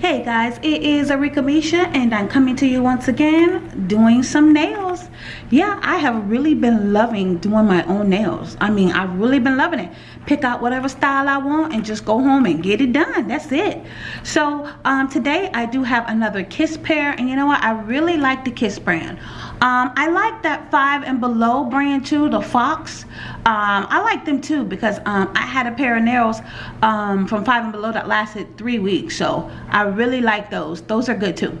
Hey guys, it is Arika Misha and I'm coming to you once again doing some nails. Yeah, I have really been loving doing my own nails. I mean, I've really been loving it. Pick out whatever style I want and just go home and get it done. That's it. So um, today I do have another Kiss pair and you know what? I really like the Kiss brand. Um, I like that 5 and Below brand too, the Fox. Um, I like them too because um, I had a pair of nails um, from 5 and Below that lasted three weeks. So I really like those. Those are good too.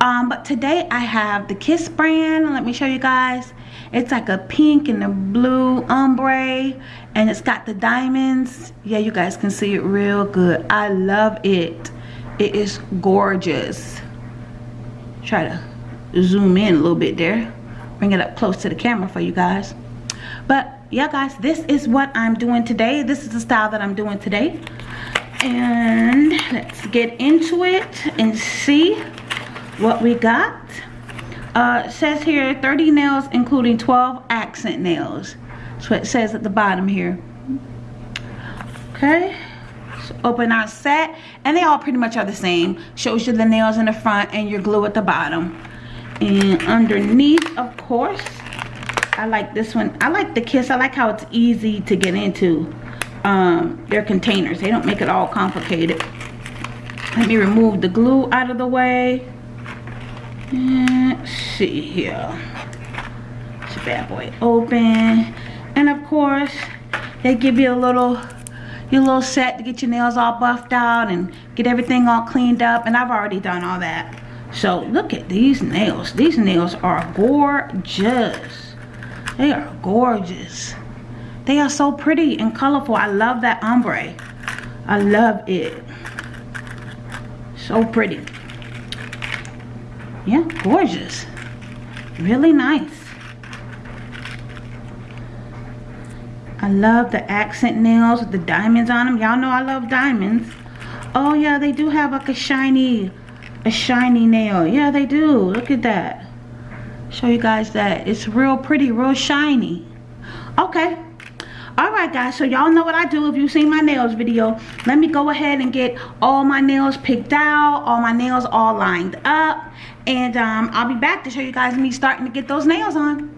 Um, but today I have the Kiss brand. Let me show you guys. It's like a pink and a blue ombre and it's got the diamonds. Yeah, you guys can see it real good. I love it. It is gorgeous. Try to zoom in a little bit there. Bring it up close to the camera for you guys. But yeah guys this is what i'm doing today. This is the style that i'm doing today. And let's get into it and see what we got. Uh says here 30 nails including 12 accent nails. That's what it says at the bottom here. Okay. So open our set. And they all pretty much are the same. Shows you the nails in the front and your glue at the bottom and underneath of course I like this one. I like the kiss. I like how it's easy to get into um, their containers. They don't make it all complicated. Let me remove the glue out of the way. And let's see here. It's a bad boy. Open. And of course they give you a little your little set to get your nails all buffed out and get everything all cleaned up. And I've already done all that so look at these nails. These nails are gorgeous. They are gorgeous. They are so pretty and colorful. I love that ombre. I love it. So pretty. Yeah, gorgeous. Really nice. I love the accent nails with the diamonds on them. Y'all know I love diamonds. Oh yeah, they do have like a shiny a shiny nail. Yeah, they do. Look at that. Show you guys that. It's real pretty, real shiny. Okay. Alright guys, so y'all know what I do if you've seen my nails video. Let me go ahead and get all my nails picked out, all my nails all lined up. And um, I'll be back to show you guys me starting to get those nails on.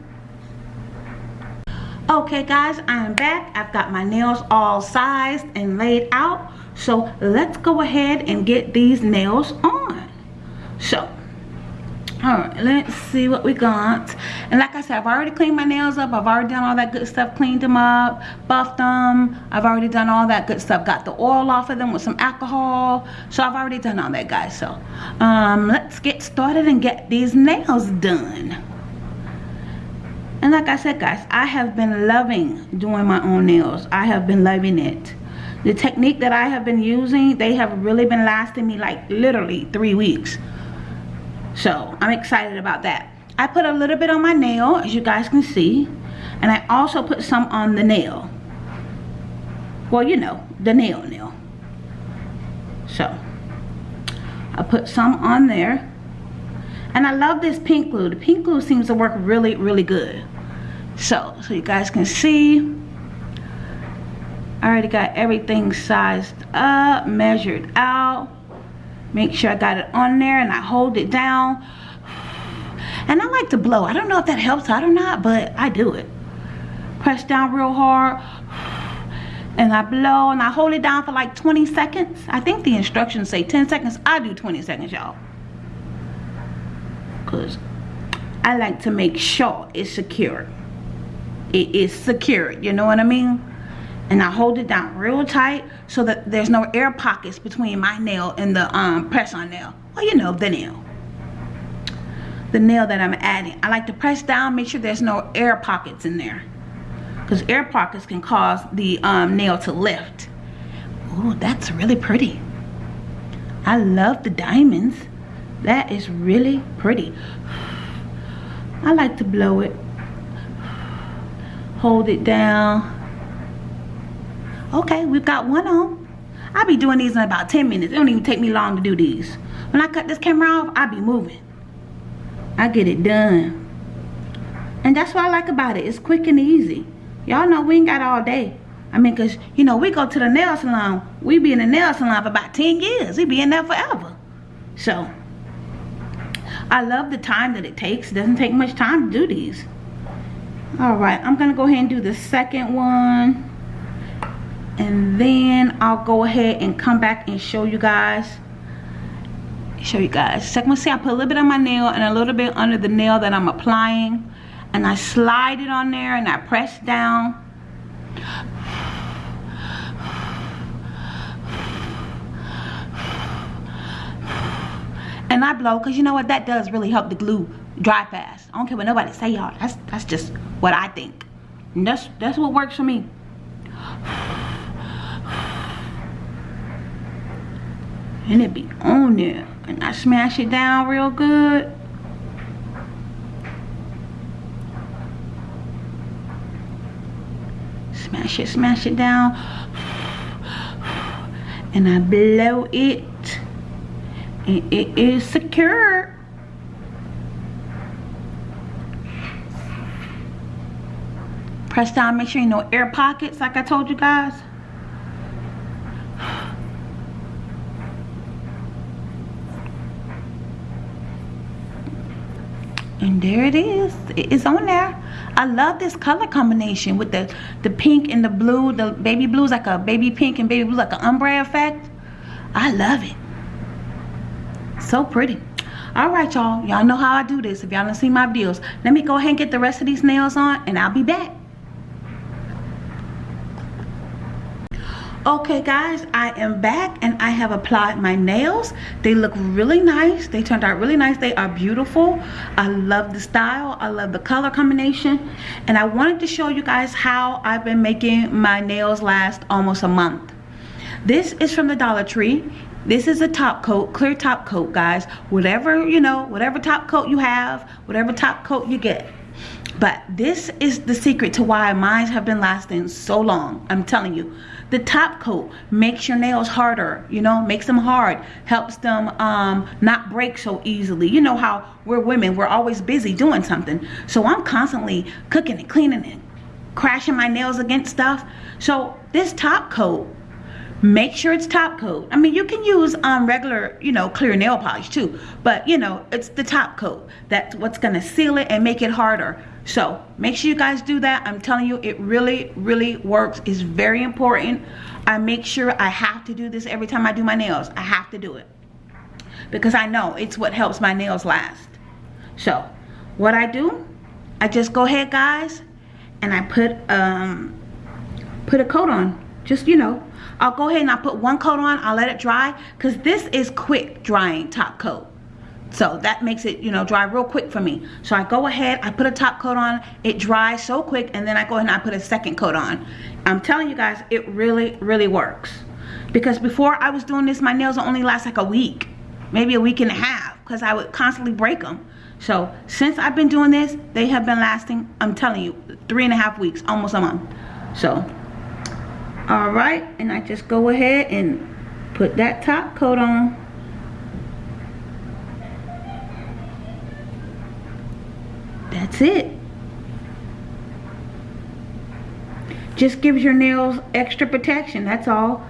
Okay guys, I am back. I've got my nails all sized and laid out. So let's go ahead and get these nails on so all right let's see what we got. And like i said i've already cleaned my nails up. I've already done all that good stuff cleaned them up buffed them. I've already done all that good stuff. Got the oil off of them with some alcohol. So i've already done all that guys. So um let's get started and get these nails done. And like i said guys i have been loving doing my own nails. I have been loving it. The technique that i have been using they have really been lasting me like literally three weeks so I'm excited about that. I put a little bit on my nail, as you guys can see. And I also put some on the nail. Well, you know, the nail nail. So, I put some on there. And I love this pink glue. The pink glue seems to work really, really good. So, so you guys can see. I already got everything sized up, measured out make sure I got it on there and I hold it down. And I like to blow. I don't know if that helps out or not but I do it. Press down real hard and I blow and I hold it down for like 20 seconds. I think the instructions say 10 seconds. I do 20 seconds y'all. Because I like to make sure it's secure. It is secure you know what I mean and I hold it down real tight so that there's no air pockets between my nail and the um, press on nail. Well, you know, the nail. The nail that I'm adding. I like to press down, make sure there's no air pockets in there. Because air pockets can cause the um, nail to lift. Oh, that's really pretty. I love the diamonds. That is really pretty. I like to blow it. Hold it down Okay, we've got one on. I'll be doing these in about 10 minutes. It don't even take me long to do these. When I cut this camera off, I'll be moving. I get it done. And that's what I like about it. It's quick and easy. Y'all know we ain't got all day. I mean, because, you know, we go to the nail salon. We be in the nail salon for about 10 years. We be in there forever. So, I love the time that it takes. It doesn't take much time to do these. Alright, I'm going to go ahead and do the second one. And then I'll go ahead and come back and show you guys. Show you guys. Second one, see I put a little bit on my nail and a little bit under the nail that I'm applying. And I slide it on there and I press down. and I blow because you know what that does really help the glue dry fast I don't care what nobody say y'all that's that's just what I think and that's that's what works for me and it be on there. And I smash it down real good. Smash it smash it down. And I blow it. And it is secure. Press down make sure you know air pockets like I told you guys and there it is. It is on there. I love this color combination with the the pink and the blue. The baby blue is like a baby pink and baby blue like an ombre effect. I love it. So pretty. All right y'all. Y'all know how i do this. If y'all don't see my videos let me go ahead and get the rest of these nails on and i'll be back okay guys i am back and i have applied my nails. They look really nice. They turned out really nice. They are beautiful. I love the style. I love the color combination. And i wanted to show you guys how i've been making my nails last almost a month. This is from the dollar tree. This is a top coat clear top coat guys. Whatever you know whatever top coat you have whatever top coat you get. But this is the secret to why mine have been lasting so long. I'm telling you the top coat makes your nails harder you know makes them hard helps them um not break so easily. You know how we're women we're always busy doing something. So i'm constantly cooking and cleaning and crashing my nails against stuff. So this top coat make sure it's top coat. I mean you can use um regular you know clear nail polish too but you know it's the top coat that's what's gonna seal it and make it harder so make sure you guys do that. I'm telling you it really really works. It's very important. I make sure i have to do this every time i do my nails. I have to do it. Because i know it's what helps my nails last. So what i do i just go ahead guys and i put um put a coat on. Just you know I'll go ahead and I'll put one coat on. I'll let it dry. Because this is quick drying top coat. So that makes it, you know, dry real quick for me. So I go ahead, I put a top coat on, it dries so quick, and then I go ahead and I put a second coat on. I'm telling you guys, it really, really works. Because before I was doing this, my nails only last like a week, maybe a week and a half, because I would constantly break them. So since I've been doing this, they have been lasting, I'm telling you, three and a half weeks, almost a month. So all right and I just go ahead and put that top coat on that's it. Just gives your nails extra protection that's all.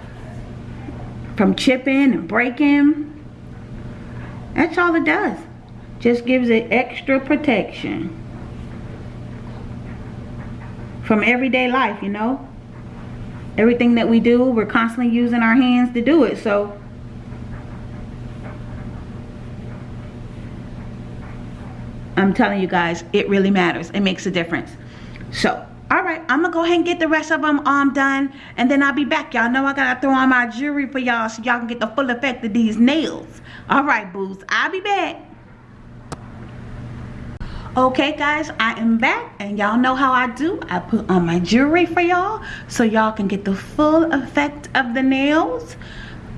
From chipping and breaking. That's all it does. Just gives it extra protection. From everyday life you know? Everything that we do we're constantly using our hands to do it so I'm telling you guys it really matters. It makes a difference. So all right i'm gonna go ahead and get the rest of them um done and then i'll be back. Y'all know i gotta throw on my jewelry for y'all so y'all can get the full effect of these nails. All right booze i'll be back. Okay guys i am back and y'all know how i do. I put on my jewelry for y'all so y'all can get the full effect of the nails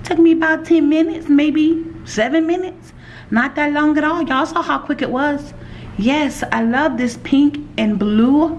took me about 10 minutes maybe seven minutes not that long at all y'all saw how quick it was yes i love this pink and blue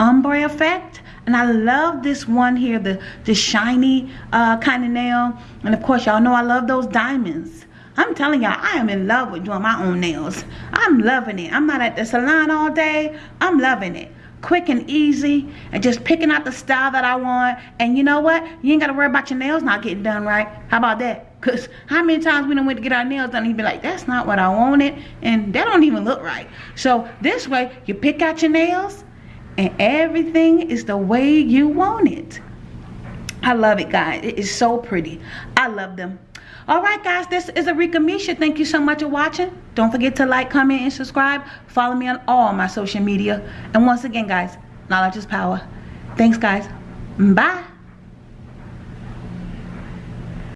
ombre effect and I love this one here the the shiny uh, kind of nail and of course y'all know I love those diamonds I'm telling y'all, I am in love with doing my own nails. I'm loving it. I'm not at the salon all day. I'm loving it. Quick and easy and just picking out the style that I want. And you know what? You ain't got to worry about your nails not getting done right. How about that? Cause how many times we done went to get our nails done and he be like, that's not what I wanted. And that don't even look right. So this way, you pick out your nails and everything is the way you want it. I love it, guys. It is so pretty. I love them. All right, guys, this is Arika Misha. Thank you so much for watching. Don't forget to like, comment, and subscribe. Follow me on all my social media. And once again, guys, knowledge is power. Thanks, guys. Bye.